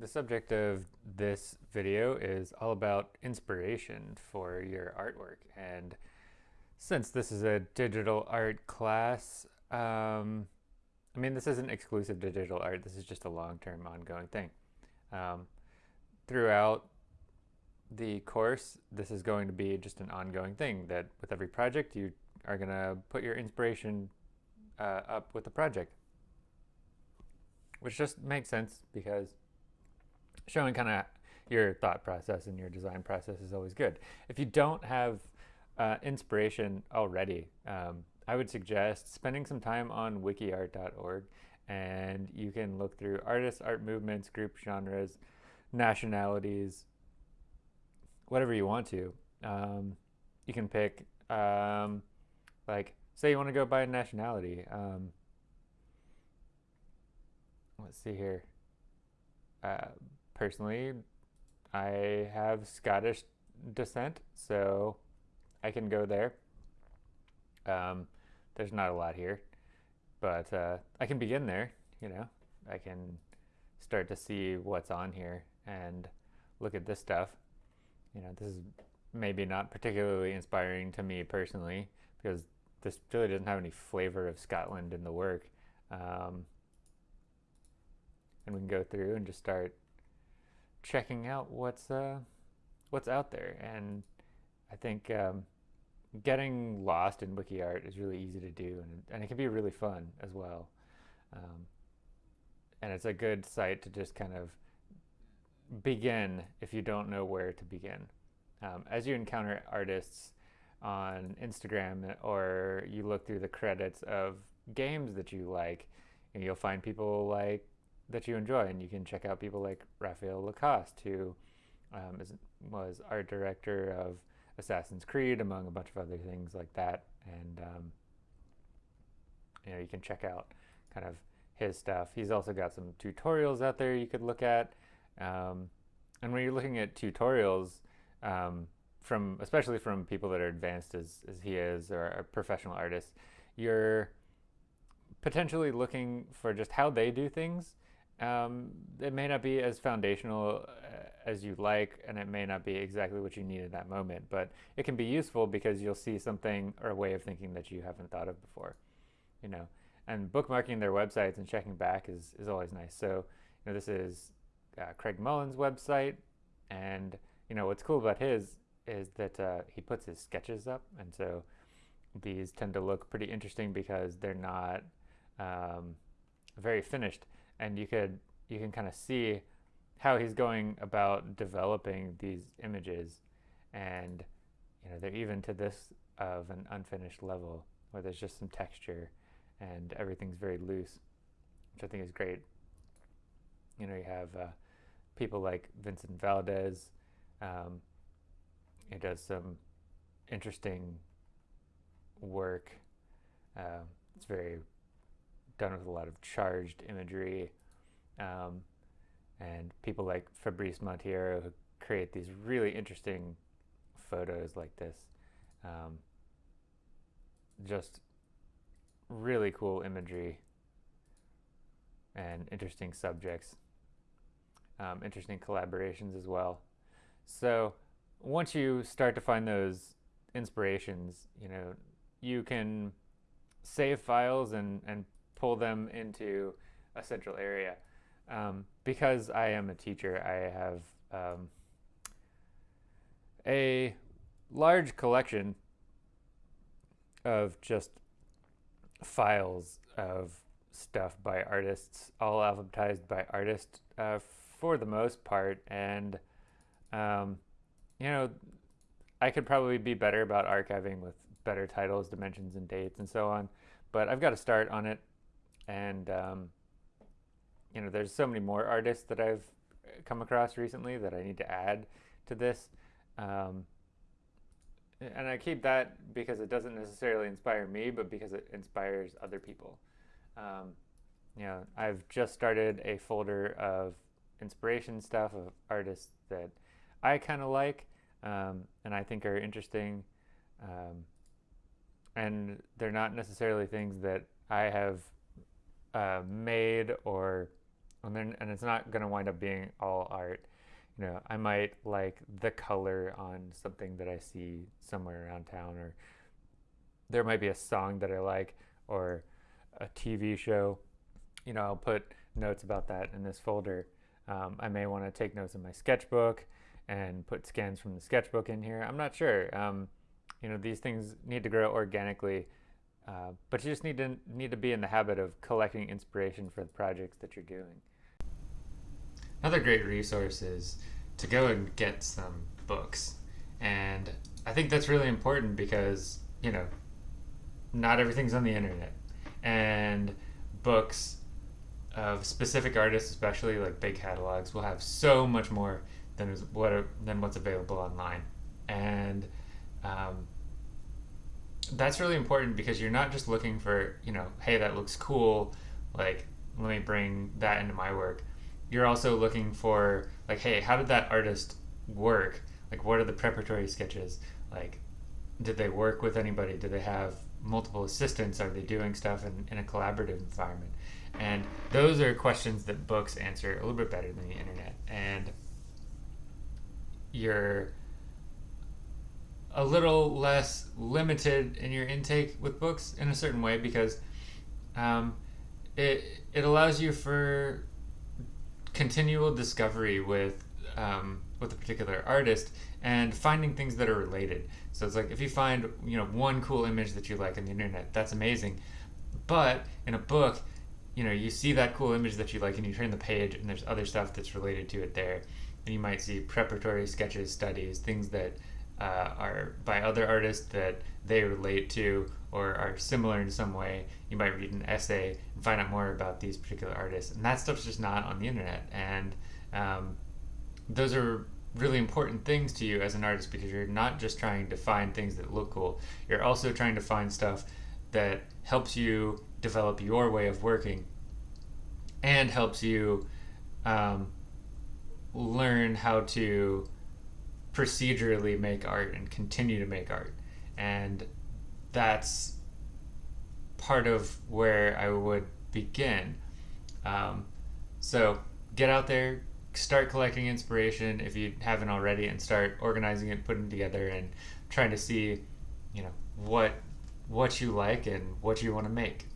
The subject of this video is all about inspiration for your artwork. And since this is a digital art class, um, I mean, this isn't exclusive to digital art. This is just a long-term ongoing thing. Um, throughout the course, this is going to be just an ongoing thing that with every project, you are going to put your inspiration uh, up with the project. Which just makes sense because showing kind of your thought process and your design process is always good. If you don't have uh, inspiration already, um, I would suggest spending some time on wikiart.org and you can look through artists, art movements, group genres, nationalities, whatever you want to. Um, you can pick, um, like, say you want to go by nationality. Um, let's see here. Uh, personally, I have Scottish descent, so I can go there. Um, there's not a lot here, but uh, I can begin there, you know. I can start to see what's on here and look at this stuff. You know, this is maybe not particularly inspiring to me personally because this really doesn't have any flavor of Scotland in the work. Um, and we can go through and just start checking out what's uh, what's out there. And I think um, getting lost in wiki art is really easy to do, and, and it can be really fun as well. Um, and it's a good site to just kind of begin if you don't know where to begin. Um, as you encounter artists on Instagram or you look through the credits of games that you like, you'll find people like that you enjoy, and you can check out people like Raphael Lacoste, who um, is, was art director of Assassin's Creed, among a bunch of other things like that. And um, you know, you can check out kind of his stuff. He's also got some tutorials out there you could look at. Um, and when you're looking at tutorials, um, from especially from people that are advanced as, as he is or a professional artist, you're potentially looking for just how they do things um, it may not be as foundational uh, as you like, and it may not be exactly what you need at that moment, but it can be useful because you'll see something or a way of thinking that you haven't thought of before, you know. And bookmarking their websites and checking back is, is always nice. So, you know, this is uh, Craig Mullins' website, and you know what's cool about his is that uh, he puts his sketches up, and so these tend to look pretty interesting because they're not um, very finished and you could you can kind of see how he's going about developing these images and you know they're even to this of an unfinished level where there's just some texture and everything's very loose which I think is great. You know you have uh, people like Vincent Valdez um, he does some interesting work. Uh, it's very done with a lot of charged imagery. Um, and people like Fabrice Monteiro who create these really interesting photos like this. Um, just really cool imagery and interesting subjects. Um, interesting collaborations as well. So once you start to find those inspirations, you know, you can save files and, and pull them into a central area. Um, because I am a teacher, I have um, a large collection of just files of stuff by artists, all alphabetized by artist uh, for the most part. And, um, you know, I could probably be better about archiving with better titles, dimensions, and dates and so on. But I've got to start on it and um, you know there's so many more artists that I've come across recently that I need to add to this. Um, and I keep that because it doesn't necessarily inspire me but because it inspires other people. Um, you know I've just started a folder of inspiration stuff of artists that I kind of like um, and I think are interesting. Um, and they're not necessarily things that I have uh, made or and then and it's not going to wind up being all art. You know, I might like the color on something that I see somewhere around town, or there might be a song that I like, or a TV show. You know, I'll put notes about that in this folder. Um, I may want to take notes in my sketchbook and put scans from the sketchbook in here. I'm not sure. Um, you know, these things need to grow organically, uh, but you just need to need to be in the habit of collecting inspiration for the projects that you're doing. Another great resource is to go and get some books, and I think that's really important because you know, not everything's on the internet, and books of specific artists, especially like big catalogs, will have so much more than what than what's available online, and um, that's really important because you're not just looking for you know, hey, that looks cool, like let me bring that into my work. You're also looking for like, hey, how did that artist work? Like, what are the preparatory sketches? Like, did they work with anybody? Did they have multiple assistants? Are they doing stuff in, in a collaborative environment? And those are questions that books answer a little bit better than the internet. And you're a little less limited in your intake with books in a certain way because um, it it allows you for continual discovery with um, with a particular artist and finding things that are related. So it's like if you find you know one cool image that you like on the internet, that's amazing. But in a book, you know you see that cool image that you like and you turn the page and there's other stuff that's related to it there and you might see preparatory sketches studies things that uh, are by other artists that they relate to or are similar in some way you might read an essay and find out more about these particular artists. And that stuff's just not on the internet. And um, those are really important things to you as an artist because you're not just trying to find things that look cool. You're also trying to find stuff that helps you develop your way of working and helps you um, learn how to procedurally make art and continue to make art. And that's part of where I would begin. Um, so get out there, start collecting inspiration if you haven't already, and start organizing it, putting it together, and trying to see, you know, what what you like and what you want to make.